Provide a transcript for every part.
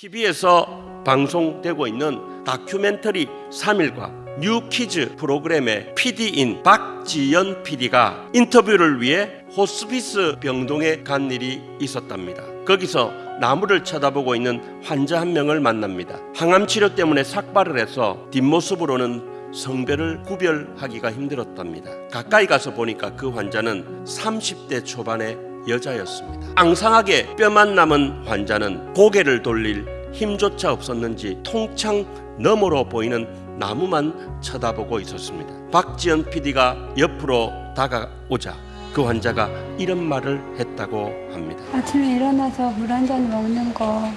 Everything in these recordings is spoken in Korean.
TV에서 방송되고 있는 다큐멘터리 3일과 뉴키즈 프로그램의 PD인 박지연 PD가 인터뷰를 위해 호스피스 병동에 간 일이 있었답니다. 거기서 나무를 쳐다보고 있는 환자 한 명을 만납니다. 항암 치료 때문에 삭발을 해서 뒷모습으로는 성별을 구별하기가 힘들었답니다. 가까이 가서 보니까 그 환자는 30대 초반의 여자였습니다. 앙상하게 뼈만 남은 환자는 고개를 돌릴 힘조차 없었는지 통창 너머로 보이는 나무만 쳐다보고 있었습니다. 박지연 PD가 옆으로 다가오자 그 환자가 이런 말을 했다고 합니다. 아침에 일어나서 물 한 잔 먹는 거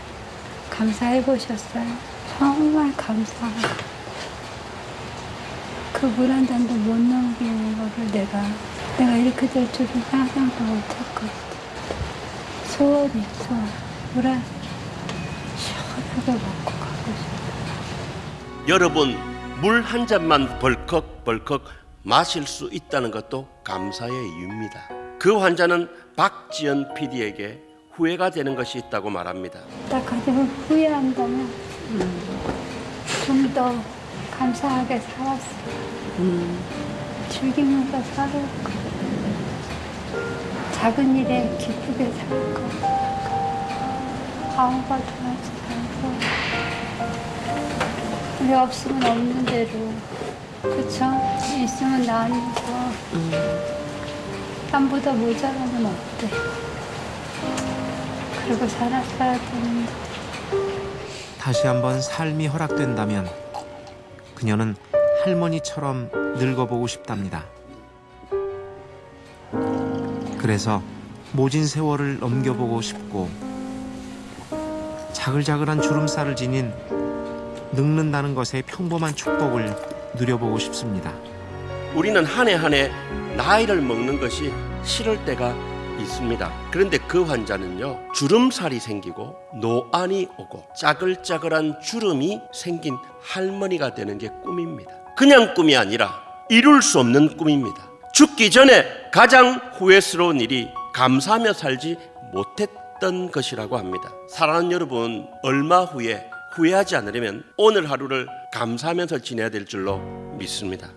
감사해 보셨어요? 정말 감사하고 그물 한 잔도 못 넘기는 거를 내가 내가 이렇게 될 줄은 상상도 못했거든 소원이 소원 물한 시원하게 먹고 가고 싶어. 여러분 물 한 잔만 벌컥벌컥 마실 수 있다는 것도 감사의 이유입니다. 그 환자는 박지연 PD에게 후회가 되는 것이 있다고 말합니다. 딱 가지고 후회한다면 좀더 감사하게 살았어 즐기면서 살고 작은 일에 기쁘게 살고 아무것도 하지 말고 우리 없으면 없는 대로 그쵸? 있으면 나누고 땀보다 모자라면 어때? 그리고 살았어야 되는데 다시 한번 삶이 허락된다면 그녀는 할머니처럼 늙어보고 싶답니다. 그래서 모진 세월을 넘겨보고 싶고 자글자글한 주름살을 지닌 늙는다는 것의 평범한 축복을 누려보고 싶습니다. 우리는 한 해 한 해 나이를 먹는 것이 싫을 때가 있습니다. 그런데 그 환자는요, 주름살이 생기고 노안이 오고 짜글짜글한 주름이 생긴 할머니가 되는 게 꿈입니다. 그냥 꿈이 아니라 이룰 수 없는 꿈입니다. 죽기 전에 가장 후회스러운 일이 감사하며 살지 못했던 것이라고 합니다. 사랑하는 여러분, 얼마 후에 후회하지 않으려면 오늘 하루를 감사하면서 지내야 될 줄로 믿습니다.